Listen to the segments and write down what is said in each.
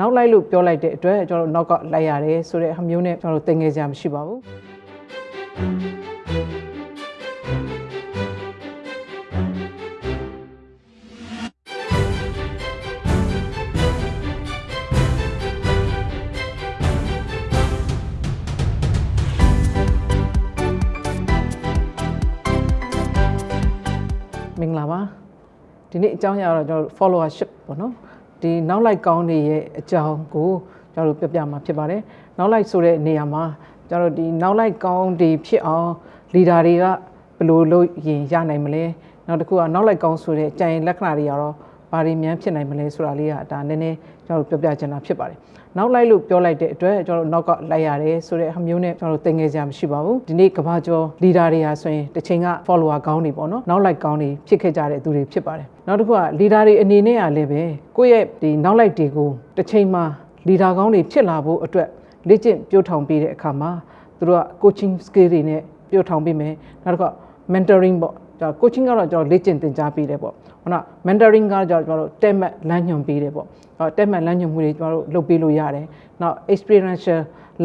နောက်လိုက်လို့ပြောလိုက်တဲ့အတွက်ကျွန်တော်တို့နောက်ကလိုက်ရတယ်ဆိုတဲ့အမျိုးနဲ့ကျွန်တော်တို့တင်ငယ်စရာမရှိပါဘူးမင်္ဂလာပါဒီနေ့အကြောင်းအရာတော့ကျွန်တော်တို့ followership ပေါ့နော် ဒီနောက်လိုက်ကောင်းတွေရဲ့အကြောင်းကိုကျွန်တော်တို့ပြပြမှာဖြစ်ပါတယ်နောက်လိုက်ဆိုတဲ့နေရာမှာကျွန်တော်တို့ဒီနောက်လိုက်ကောင်းတွေဖြစ်အောင် leader တွေကဘယ်လိုလုပ်ရင်ရနိုင်မလဲနောက်တစ်ခုကနောက်လိုက်ကောင်းဆိုတဲ့ကြံရင်လက္ခဏာတွေကတော့ ဘာတွေများဖြစ်နိုင်မလဲဆိုတာလေးကဒါနည်းနည်းကျွန်တော်တို့ပြပြချင်တာဖြစ်ပါတယ်နောက်လိုက်လို့ပြောလိုက်တဲ့အတွက်ကျွန်တော်တို့နောက်ကလိုက်ရတယ်ဆိုတဲ့အမျိုးနဲ့ကျွန်တော်တို့တင်ငယ်စရာမရှိပါဘူးဒီနေ့ကဘာကျော် leader တွေဟာဆိုရင်တစ်ချိန်က follower ကောင်းတွေပေါ့နော်နောက်လိုက်ကောင်းတွေဖြစ်ခဲ့ကြတဲ့သူတွေဖြစ်ပါတယ်နောက်တစ်ခုက leader တွေအနေနဲ့ကလည်းပဲကိုယ့်ရဲ့ဒီနောက်လိုက်တွေကိုတစ်ချိန်မှာ leader ကောင်းတွေဖြစ်လာဖို့အတွက်လေ့ကျင့်ပြို့ထောင်ပေးတဲ့အခါမှာသူတို့က coaching skill တွေနဲ့ပြို့ထောင်ပေးမယ်နောက်တစ်ခုက mentoring ပေါ့ ကျွန်တော် coaching ကတော့ကျွန်တော်လေ့ကျင့်သင်ကြားပေးတယ်ပေါ့ခုန mentoring ကကျွန်တော်တို့တက်မှတ်လမ်းညွှန်ပေးတယ်ပေါ့အဲတက်မှတ်လမ်းညွှန်မှုတွေကျွန်တော်တို့လုပ်ပေးလို့ရတယ်နောက် experiential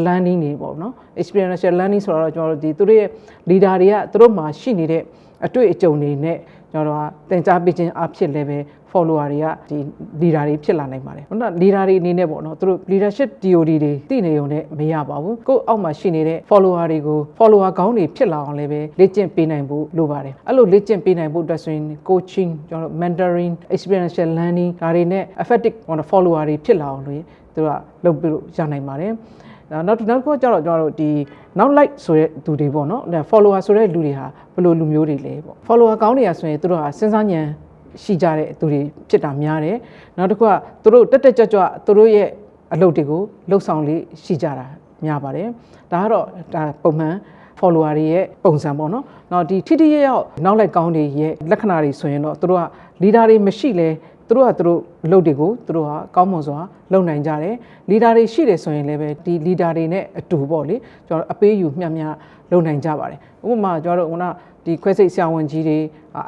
learning တွေပေါ့နော် experiential learning ဆိုတော့ကျွန်တော်တို့ဒီသူတို့ရဲ့ leader တွေကသူတို့မှာရှိနေတဲ့အတွေ့အကြုံတွေနဲ့ကျွန်တော်တို့ကသင်ကြားပေးခြင်းအဖြစ်လည်းပဲ follower တွေကဒီ leader တွေဖြစ်လာနိုင်ပါတယ်။ဟုတ်လား leader တွေအနေနဲ့ပေါ့နော်သူတို့ leadership theory တွေသိနေုံနဲ့မရပါဘူး။ကိုယ့်အောက်မှာရှိနေတဲ့ follower တွေကို follower ကောင်းတွေဖြစ်လာအောင်လည်းပဲလေ့ကျင့်ပေးနိုင်ဖို့လိုပါတယ်။အဲ့လိုလေ့ကျင့်ပေးနိုင်ဖို့အတွက်ဆိုရင် coaching ကျွန်တော်တို့ mentoring experiential learning ဒါတွေနဲ့ effective follower တွေဖြစ်လာအောင်လို့သူကလုပ်ပြီးလို့ရနိုင်ပါတယ်။နောက်နောက်တစ်ခုကျတော့ကျွန်တော်တို့ဒီနောက် like ဆိုတဲ့သူတွေပေါ့နော် follower ဆိုတဲ့လူတွေဟာဘယ်လိုလူမျိုးတွေလဲပေါ့ follower ကောင်းနေရဆိုရင်သူတို့ဟာစဉ်းစားဉာဏ် ရှိကြတဲ့သူတွေဖြစ်တာများတယ်နောက်တစ်ခုကသူတို့တက်တက်ကြွကြွသူတို့ရဲ့အလုပ်တွေကိုလှုပ်ဆောင်လေးရှိကြတာများပါတယ်ဒါကတော့ဒါပုံမှန် follower တွေရဲ့ပုံစံပေါ့နော်။နောက်ဒီထိထိရရောက်နောက်လိုက်ကောင်းတွေရဲ့လက္ခဏာတွေဆိုရင်တော့သူတို့က leader တွေမရှိလဲသူတို့ကသူတို့အလုပ်တွေကိုသူတို့ကကောင်းမွန်စွာလုပ်နိုင်ကြတယ်။ leader တွေရှိတယ်ဆိုရင်လည်းပဲဒီ leader တွေနဲ့အတူပေါ့လေကျွန်တော်အပေးယူမျှမျှလုပ်နိုင်ကြပါတယ်။ဥပမာကျွန်တော်တို့ကဒီခွဲစိတ်ဆရာဝန်ကြီးတွေ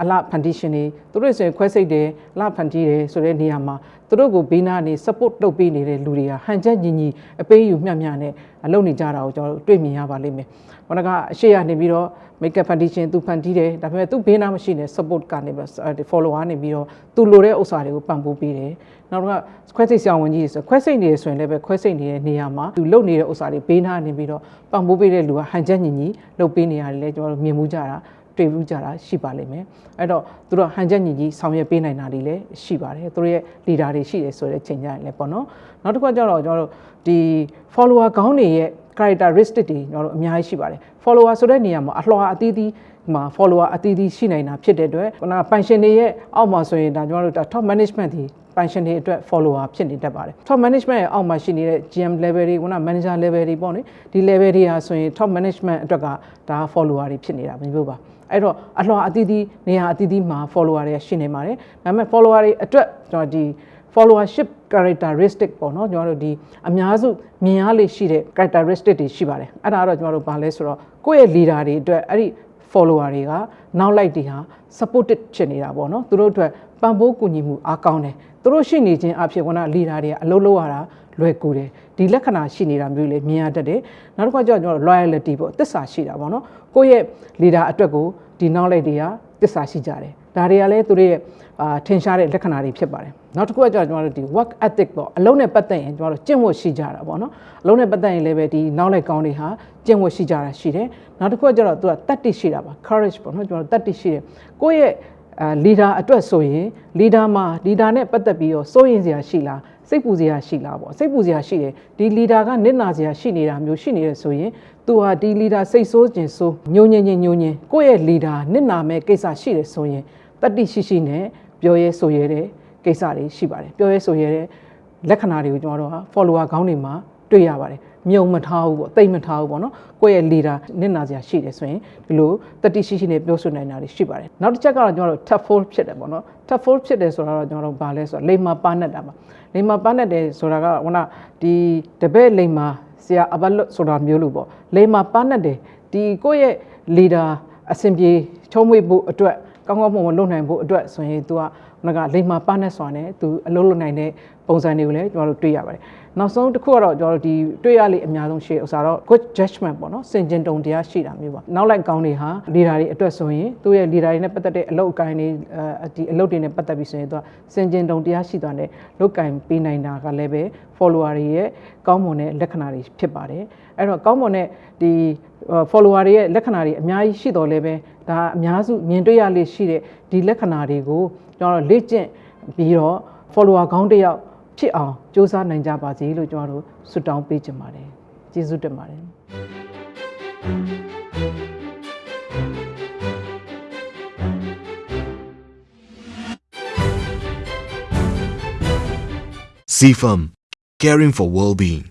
အလှဖန်တီးရှင်တွေသူတို့ဆိုရင်ခွဲစိတ်တယ်အလှဖန်တီးတယ်ဆိုတဲ့နေရာမှာသူတို့ကိုဘေးနားနေ support လုပ်ပေးနေတဲ့လူတွေကဟန်ချက်ညီညီအပေးယူမျှမျှနဲ့လုပ်နေကြတာကိုကျွန်တော်တို့တွေ့မြင်ရပါလိမ့်မယ်။ခုနကအရှိရနေပြီးတော့ makeup foundation သူဖန်တီးတယ်ဒါပေမဲ့သူဘေးနားမရှိနေ support ကနေပြီး follower နေပြီးတော့သူလိုတဲ့ဥစ္စာတွေကိုပံ့ပိုးပေးတယ်နောက်တော့ခွဲစိတ်ဆောင်ဝင်ကြီးဆိုခွဲစိတ်နေရဆိုရင်လည်းပဲခွဲစိတ်နေတဲ့နေရာမှာသူလုပ်နေတဲ့ဥစ္စာတွေဘေးနားနေပြီးတော့ပံ့ပိုးပေးတဲ့လူကဟန်ချက်ညီညီလုပ်ပေးနေရတယ်လေကျွန်တော်တို့မြင်မှုကြတာတွေ့ဘူးကြတာရှိပါလိမ့်မယ်အဲ့တော့သူတို့ဟန်ချက်ညီညီဆောင်ရွက်ပေးနိုင်တာတွေလည်းရှိပါတယ်သူတို့ရဲ့ leader တွေရှိတယ်ဆိုတဲ့ချိန်ကြရင်လည်းပေါ့နော်နောက်တစ်ခုကကျတော့ကျွန်တော်တို့ဒီ follower ကောင်းတွေရဲ့ characteristic တွေကျွန်တော်တို့အများကြီးရှိပါတယ် follower ဆိုတဲ့နေရာမှာအလှော်အသီးသီးမှာ follower အသီးသီးရှိနိုင်တာဖြစ်တဲ့အတွက်ခုနက pension တွေရဲ့အောက်မှာဆိုရင်ဒါကျွန်တော်တို့ top management တွေ pension တွေအတွက် follower ဖြစ်နေတတ်ပါတယ် top management ရဲ့အောက်မှာရှိနေတဲ့ GM level တွေခုန manager level တွေပေါ့နိဒီ level တွေဟာဆိုရင် top management အတွက်ကဒါ follower တွေဖြစ်နေတာမျိုးပါအဲ့တော့အလှော်အသီးသီးနေရာအသီးသီးမှာ follower တွေရှိနေပါတယ်ဒါပေမဲ့ follower တွေအတွက်ကျွန်တော်ဒီ followership characteristic ပေါ့နော်ကျွန်တော်တို့ဒီအများစုမြင်ရလေရှိတဲ့ characteristic တွေရှိပါတယ်အဲ့ဒါကတော့ကျွန်တော်တို့ဗာလဲဆိုတော့ကိုယ့်ရဲ့ leader တွေအတွက်အဲ့ဒီ follower တွေကနောက်လိုက်တွေဟာ supported ဖြစ်နေတာပေါ့နော်သူတို့အတွက်ပံ့ပိုးကူညီမှုအားကောင်းတယ်သူတို့ရှိနေခြင်းအဖြစ်က leader တွေကအလုပ်လုပ်ရတာလွယ်ကူတယ်ဒီလက္ခဏာရှိနေတာမျိုးလေမြင်ရတတ်တယ်နောက်တစ်ခါကျတော့ကျွန်တော် loyalty ပေါ့တစ္ဆာရှိတာပေါ့နော်ကိုယ့်ရဲ့ leader အတွက်ကိုဒီနောက်လိုက်တွေကတစ္ဆာရှိကြတယ် ဒါတွေကလည်းသူတို့ရဲ့အာထင်ရှားတဲ့လက္ခဏာတွေဖြစ်ပါတယ်နောက်တစ်ခုကကျတော့ကျွန်တော်တို့ဒီ work ethic ပေါ့အလုံးနဲ့ပတ်သက်ရင်ကျွန်တော်တို့ကျင့်ဝတ်ရှိကြတာပေါ့နော်အလုံးနဲ့ပတ်သက်ရင်လည်းပဲဒီနောက်လိုက်ကောင်းတွေဟာကျင့်ဝတ်ရှိကြတာရှိတယ်နောက်တစ်ခုကကျတော့သူကတတ်တိရှိတာပါ courage ပေါ့နော်ကျွန်တော်တို့တတ်တိရှိတယ်ကိုယ့်ရဲ့အာ leader အတွက်ဆိုရင် leader မှာ leader နဲ့ပတ်သက်ပြီးတော့စိုးရင်စရာရှိလားစိတ်ပူစရာရှိလားပေါ့စိတ်ပူစရာရှိတယ်ဒီ leader ကနစ်နာစရာရှိနေတာမျိုးရှိနေရဆိုရင် သူဟာဒီ leader စိတ်ဆိုးခြင်းဆိုးညိုညင်ညင်ညိုညင်ကိုယ့်ရဲ့ leader နစ်နာမဲ့ကိစ္စရှိတယ်ဆိုရင်တတိရှိရှိနဲ့ပြောရဲဆိုရဲတဲ့ကိစ္စတွေရှိပါတယ်ပြောရဲဆိုရဲတဲ့လက္ခဏာတွေကိုကျွန်တော်တို့ဟာ follower ခေါင်းတွေမှာတွေ့ရပါတယ်မြုံမထားဘူးပေါ့တိတ်မထားဘူးပေါ့နော်ကိုယ့်ရဲ့ leader နစ်နာစရာရှိတယ်ဆိုရင်ဒီလိုတတိရှိရှိနဲ့ပြောဆိုနိုင်တာတွေရှိပါတယ်နောက်တစ်ချက်ကတော့ကျွန်တော်တို့ tough fold ဖြစ်တယ်ပေါ့နော် tough fold ဖြစ်တယ်ဆိုတာတော့ကျွန်တော်တို့ဗာလဲဆိုတော့လိမ္မာပါနဲ့တာပါလိမ္မာပါနဲ့တယ်ဆိုတာကဟိုနာဒီတပည့်လိမ္မာ ဆရာအဘတ်ဆိုတာမျိုးလို့ပေါ့လိမ္မာပါနဲ့တယ်ဒီကိုယ့်ရဲ့ leader အစဉ်ပြေချုံးမွေ့ဖို့အတွက်ကောင်းကောင်းမွန်မွန်လုပ်နိုင်ဖို့အတွက်ဆိုရင် तू ကခုနကလိမ္မာပါနဲ့စွာနဲ့သူအလုပ်လုပ်နိုင်တဲ့ပုံစံတွေကိုလည်းကျွန်တော်တို့တွေ့ရပါတယ် နောက်ဆုံးတစ်ခုကတော့ကျွန်တော်တို့ဒီတွေ့ရလေအများဆုံးရှိဥစ္စာတော့ good judgment ပေါ့နော်စင်ကျင်တုံတရားရှိတာမျိုးပါနောက်လိုက်ကောင်းတွေဟာ leader တွေအတွက်ဆိုရင်သူ့ရဲ့ leader တွေနဲ့ပတ်သက်တဲ့အလုပ်အကိုင်းတွေအဲဒီအလုပ်တွေနဲ့ပတ်သက်ပြီးဆိုရင်သူကစင်ကျင်တုံတရားရှိသွားတဲ့လုပ်ကင်ပေးနိုင်တာကလည်းပဲ follower တွေရဲ့ကောင်းမွန်တဲ့လက္ခဏာတွေဖြစ်ပါတယ်အဲ့တော့ကောင်းမွန်တဲ့ဒီ follower တွေရဲ့လက္ခဏာတွေအများကြီးရှိတော်လဲပဲဒါအများစုမြင်တွေ့ရလေရှိတဲ့ဒီလက္ခဏာတွေကိုကျွန်တော်တို့လေ့ကျင့်ပြီးတော့ follower ကောင်းတစ်ယောက် ဖြစ်အောင်စူးစမ်းနိုင်ကြပါစေလို့ကျွန်တော်တို့ဆုတောင်းပေးချင်ပါတယ်ကျေးဇူးတင်ပါတယ် CFAM, caring for well-being.